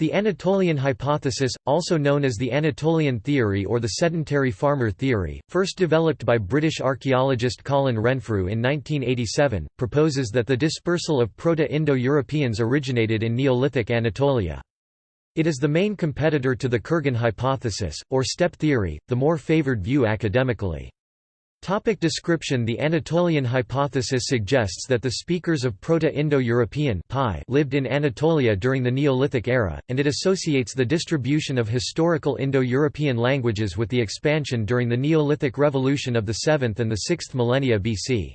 The Anatolian hypothesis, also known as the Anatolian theory or the sedentary farmer theory, first developed by British archaeologist Colin Renfrew in 1987, proposes that the dispersal of Proto-Indo-Europeans originated in Neolithic Anatolia. It is the main competitor to the Kurgan hypothesis, or steppe theory, the more favoured view academically. Topic description The Anatolian hypothesis suggests that the speakers of Proto-Indo-European lived in Anatolia during the Neolithic era, and it associates the distribution of historical Indo-European languages with the expansion during the Neolithic revolution of the 7th and the 6th millennia BC.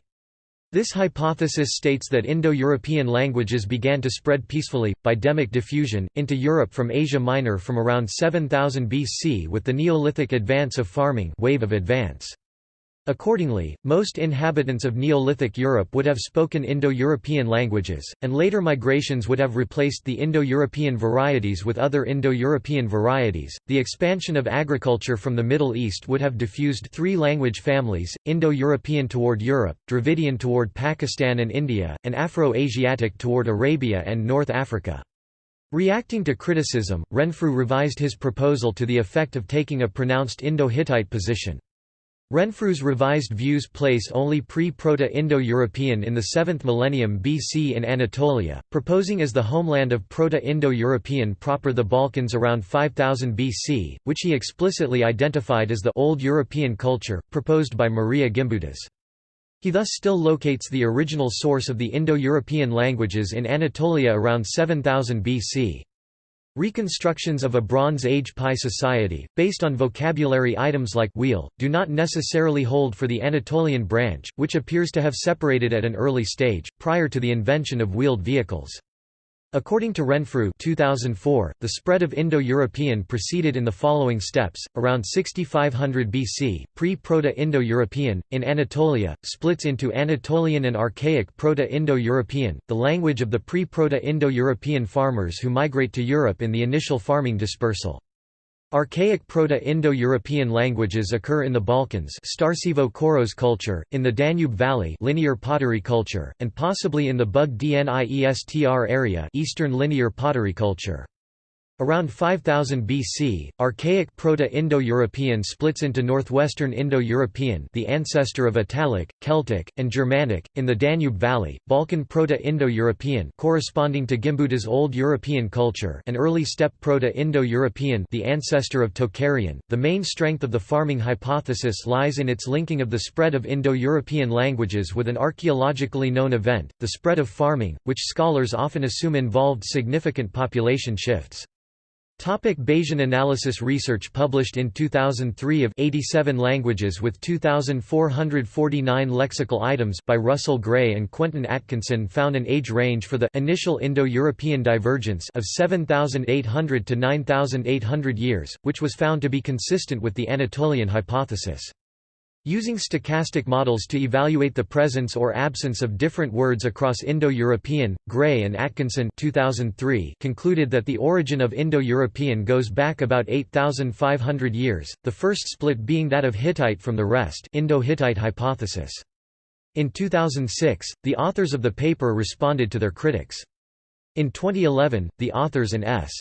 This hypothesis states that Indo-European languages began to spread peacefully, by demic diffusion, into Europe from Asia Minor from around 7000 BC with the Neolithic advance of farming wave of advance. Accordingly, most inhabitants of Neolithic Europe would have spoken Indo-European languages, and later migrations would have replaced the Indo-European varieties with other Indo-European varieties. The expansion of agriculture from the Middle East would have diffused three language families: Indo-European toward Europe, Dravidian toward Pakistan and India, and Afro-Asiatic toward Arabia and North Africa. Reacting to criticism, Renfrew revised his proposal to the effect of taking a pronounced Indo-Hittite position. Renfrew's revised views place only pre-Proto-Indo-European in the 7th millennium BC in Anatolia, proposing as the homeland of Proto-Indo-European proper the Balkans around 5000 BC, which he explicitly identified as the Old European culture, proposed by Maria Gimbutas. He thus still locates the original source of the Indo-European languages in Anatolia around 7000 BC. Reconstructions of a Bronze Age PIE society, based on vocabulary items like wheel, do not necessarily hold for the Anatolian branch, which appears to have separated at an early stage, prior to the invention of wheeled vehicles. According to Renfrew 2004, the spread of Indo-European proceeded in the following steps, around 6500 BC, pre-Proto-Indo-European, in Anatolia, splits into Anatolian and Archaic Proto-Indo-European, the language of the pre-Proto-Indo-European farmers who migrate to Europe in the initial farming dispersal. Archaic Proto-Indo-European languages occur in the Balkans Starcevo-Koros culture, in the Danube Valley linear pottery culture, and possibly in the Bug-Dniestr area Eastern linear pottery culture. Around 5000 BC, Archaic Proto-Indo-European splits into Northwestern Indo-European the ancestor of Italic, Celtic, and Germanic, in the Danube Valley, Balkan Proto-Indo-European corresponding to Gimbutas Old European culture and early steppe Proto-Indo-European the ancestor of Tocharian. The main strength of the farming hypothesis lies in its linking of the spread of Indo-European languages with an archaeologically known event, the spread of farming, which scholars often assume involved significant population shifts. Topic Bayesian analysis Research published in 2003 of 87 languages with 2,449 lexical items by Russell Gray and Quentin Atkinson found an age range for the initial Indo-European divergence of 7,800 to 9,800 years, which was found to be consistent with the Anatolian hypothesis. Using stochastic models to evaluate the presence or absence of different words across Indo-European, Gray and Atkinson 2003 concluded that the origin of Indo-European goes back about 8,500 years, the first split being that of Hittite from the rest Indo-Hittite hypothesis. In 2006, the authors of the paper responded to their critics. In 2011, the authors and S.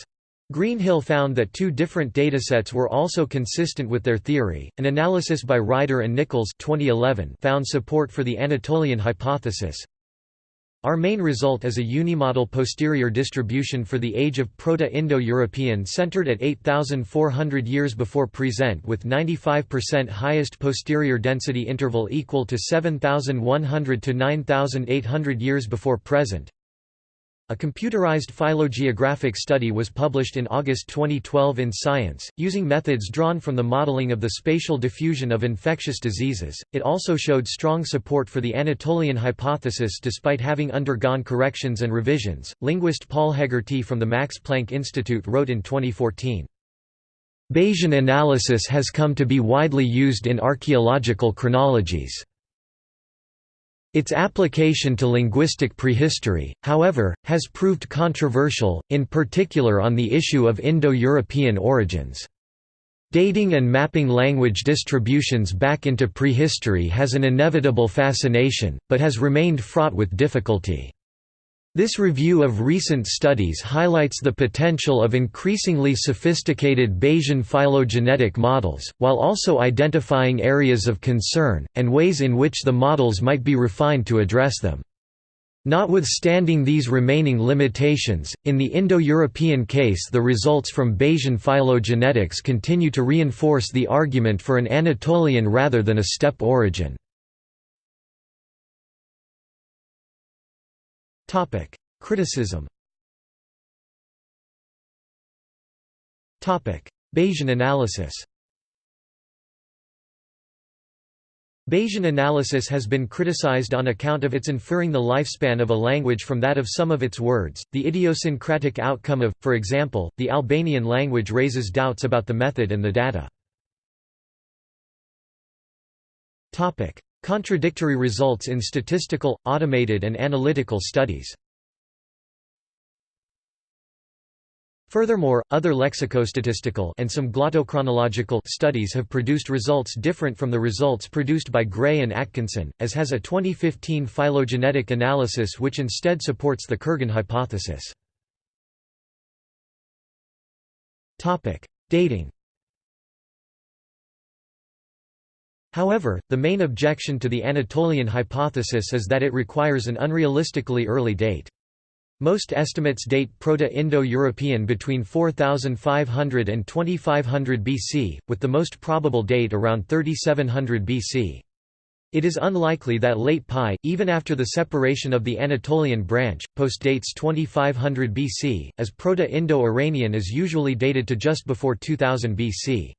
Greenhill found that two different datasets were also consistent with their theory. An analysis by Ryder and Nicholls 2011 found support for the Anatolian hypothesis. Our main result is a unimodal posterior distribution for the age of Proto-Indo-European centered at 8,400 years before present with 95% highest posterior density interval equal to 7,100 to 9,800 years before present. A computerized phylogeographic study was published in August 2012 in Science, using methods drawn from the modeling of the spatial diffusion of infectious diseases. It also showed strong support for the Anatolian hypothesis despite having undergone corrections and revisions. Linguist Paul Heggarty from the Max Planck Institute wrote in 2014. Bayesian analysis has come to be widely used in archaeological chronologies. Its application to linguistic prehistory, however, has proved controversial, in particular on the issue of Indo-European origins. Dating and mapping language distributions back into prehistory has an inevitable fascination, but has remained fraught with difficulty. This review of recent studies highlights the potential of increasingly sophisticated Bayesian phylogenetic models, while also identifying areas of concern, and ways in which the models might be refined to address them. Notwithstanding these remaining limitations, in the Indo-European case the results from Bayesian phylogenetics continue to reinforce the argument for an Anatolian rather than a steppe origin. Topic: Criticism. Topic: Bayesian analysis. Bayesian analysis has been criticized on account of its inferring the lifespan of a language from that of some of its words. The idiosyncratic outcome of, for example, the Albanian language raises doubts about the method and the data. Topic: Contradictory results in statistical, automated and analytical studies Furthermore, other lexicostatistical and some glottochronological studies have produced results different from the results produced by Gray and Atkinson, as has a 2015 phylogenetic analysis which instead supports the Kurgan hypothesis. Dating However, the main objection to the Anatolian hypothesis is that it requires an unrealistically early date. Most estimates date Proto-Indo-European between 4500 and 2500 BC, with the most probable date around 3700 BC. It is unlikely that late PIE, even after the separation of the Anatolian branch, postdates 2500 BC, as Proto-Indo-Iranian is usually dated to just before 2000 BC.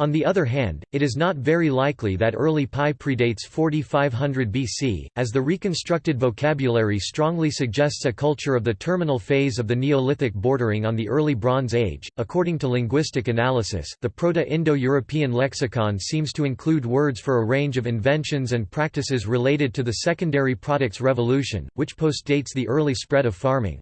On the other hand, it is not very likely that early PIE predates 4500 BC, as the reconstructed vocabulary strongly suggests a culture of the terminal phase of the Neolithic bordering on the early Bronze Age. According to linguistic analysis, the Proto-Indo-European lexicon seems to include words for a range of inventions and practices related to the secondary products revolution, which postdates the early spread of farming.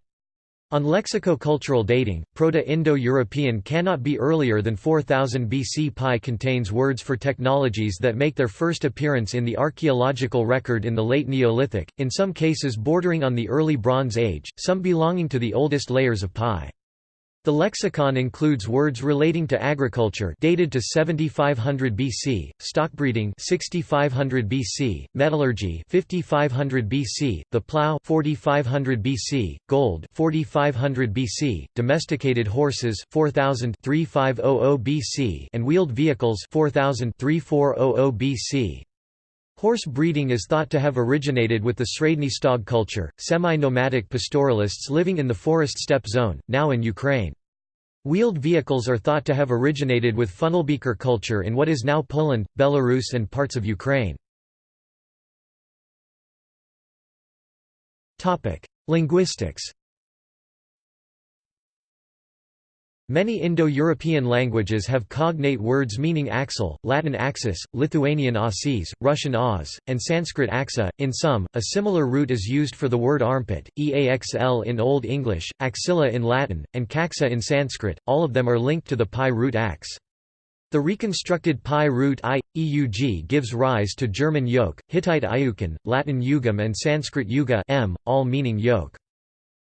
On lexico-cultural dating, Proto-Indo-European cannot be earlier than 4000 BC. PIE contains words for technologies that make their first appearance in the archaeological record in the late Neolithic, in some cases bordering on the early Bronze Age, some belonging to the oldest layers of PIE. The lexicon includes words relating to agriculture dated to 7500 BC, stockbreeding 6500 BC, metallurgy 5500 BC, the plough 4500 BC, gold 4500 BC, domesticated horses 4000 3500 BC and wheeled vehicles 4000 3400 BC. Horse breeding is thought to have originated with the Sredny Stog culture, semi-nomadic pastoralists living in the forest steppe zone, now in Ukraine. Wheeled vehicles are thought to have originated with funnelbeaker culture in what is now Poland, Belarus and parts of Ukraine. Linguistics Many Indo-European languages have cognate words meaning axle, Latin axis, Lithuanian ausis, Russian aus, and Sanskrit axa. In some, a similar root is used for the word armpit, eaxl in Old English, axilla in Latin, and kaxa in Sanskrit, all of them are linked to the PIE root ax. The reconstructed PIE root i, eug gives rise to German yoke, Hittite ayukan, Latin yugam and Sanskrit yuga m, all meaning yoke.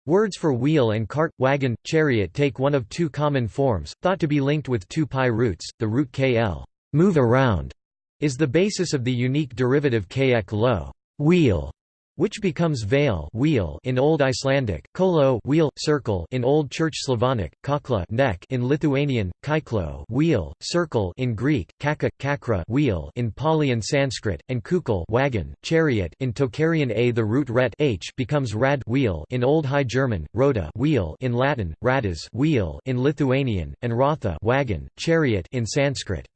Words for wheel and cart, wagon, chariot take one of two common forms, thought to be linked with two PIE roots. The root kl move around, is the basis of the unique derivative kek lo wheel, which becomes veil wheel in Old Icelandic, kolo wheel, circle in Old Church Slavonic, kakla neck in Lithuanian, kaiklo wheel, circle in Greek, kaka, kakra wheel in Pali and Sanskrit, and kukal wagon, chariot in Tocharian a. The root ret h becomes rad wheel in Old High German, rota wheel in Latin, radas wheel in Lithuanian, and ratha wagon, chariot in Sanskrit.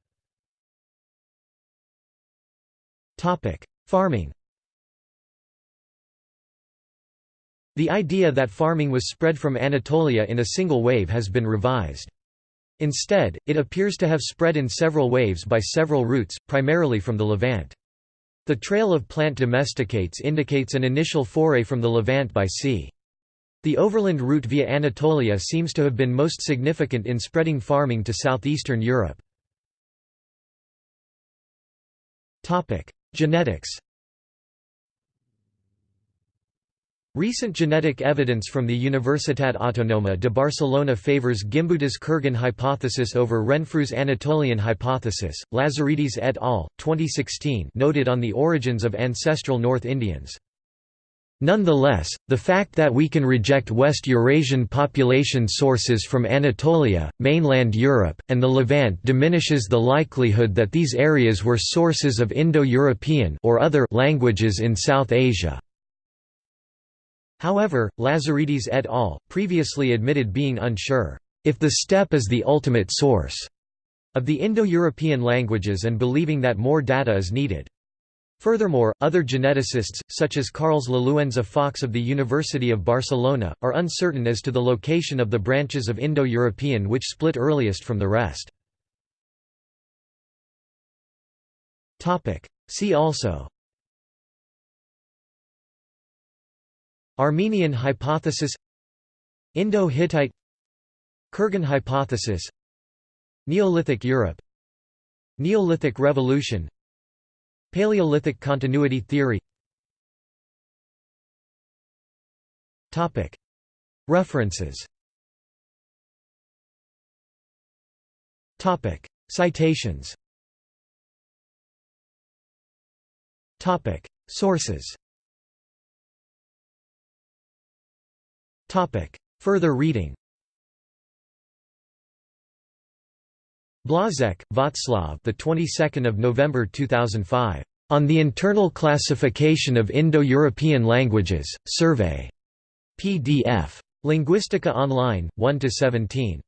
Farming The idea that farming was spread from Anatolia in a single wave has been revised. Instead, it appears to have spread in several waves by several routes, primarily from the Levant. The trail of plant domesticates indicates an initial foray from the Levant by sea. The overland route via Anatolia seems to have been most significant in spreading farming to southeastern Europe. Genetics Recent genetic evidence from the Universitat Autonoma de Barcelona favors Gimbutas Kurgan hypothesis over Renfrew's Anatolian hypothesis. Lazaridis et al. 2016 noted on the origins of ancestral North Indians. Nonetheless, the fact that we can reject West Eurasian population sources from Anatolia, mainland Europe, and the Levant diminishes the likelihood that these areas were sources of Indo-European or other languages in South Asia. However, Lazaridis et al. previously admitted being unsure, if the steppe is the ultimate source of the Indo-European languages and believing that more data is needed. Furthermore, other geneticists, such as Carles Lalueza Fox of the University of Barcelona, are uncertain as to the location of the branches of Indo-European which split earliest from the rest. See also Armenian hypothesis Indo-Hittite Kurgan hypothesis Neolithic Europe Neolithic Revolution Paleolithic continuity theory. References. Citations. Sources Further reading Blazek, Václav. The 22nd of November 2005. On the Internal Classification of Indo-European Languages, Survey. PDF. Linguistica Online, 1 to 17.